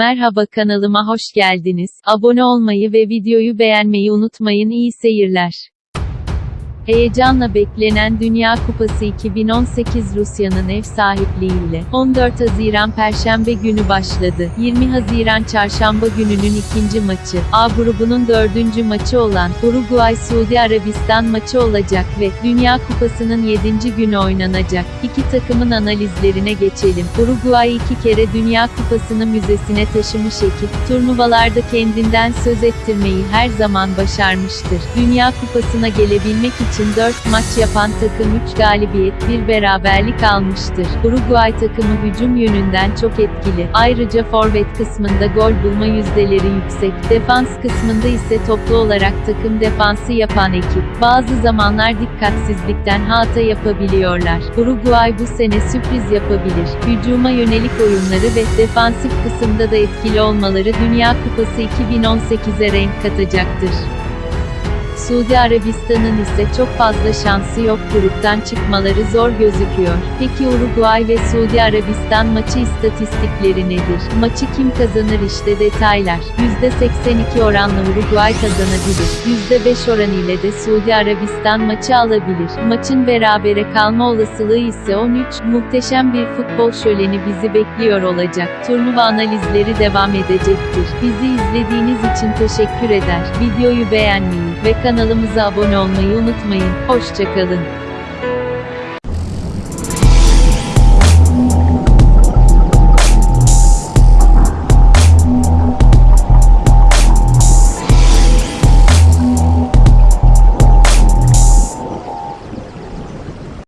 Merhaba kanalıma hoş geldiniz. Abone olmayı ve videoyu beğenmeyi unutmayın. İyi seyirler. Heyecanla beklenen Dünya Kupası 2018 Rusya'nın ev sahipliğiyle 14 Haziran Perşembe günü başladı. 20 Haziran Çarşamba gününün ikinci maçı, A grubunun dördüncü maçı olan Uruguay-Suudi Arabistan maçı olacak ve Dünya Kupası'nın 7. günü oynanacak. İki takımın analizlerine geçelim. Uruguay iki kere Dünya Kupası'nı müzesine taşımış ekip, turnuvalarda kendinden söz ettirmeyi her zaman başarmıştır. Dünya Kupası'na gelebilmek için 4 maç yapan takım 3 galibiyet, 1 beraberlik almıştır. Uruguay takımı hücum yönünden çok etkili. Ayrıca forvet kısmında gol bulma yüzdeleri yüksek. Defans kısmında ise toplu olarak takım defansı yapan ekip. Bazı zamanlar dikkatsizlikten hata yapabiliyorlar. Uruguay bu sene sürpriz yapabilir. Hücuma yönelik oyunları ve defansif kısımda da etkili olmaları Dünya Kupası 2018'e renk katacaktır. Suudi Arabistan'ın ise çok fazla şansı yok gruptan çıkmaları zor gözüküyor. Peki Uruguay ve Suudi Arabistan maçı istatistikleri nedir? Maçı kim kazanır işte detaylar. %82 oranla Uruguay kazanabilir. %5 oran ile de Suudi Arabistan maçı alabilir. Maçın berabere kalma olasılığı ise 13. Muhteşem bir futbol şöleni bizi bekliyor olacak. Turnuva analizleri devam edecektir. Bizi izlediğiniz için teşekkür eder. Videoyu beğenmeyi ve kanalımıza abone olmayı unutmayın. Hoşçakalın.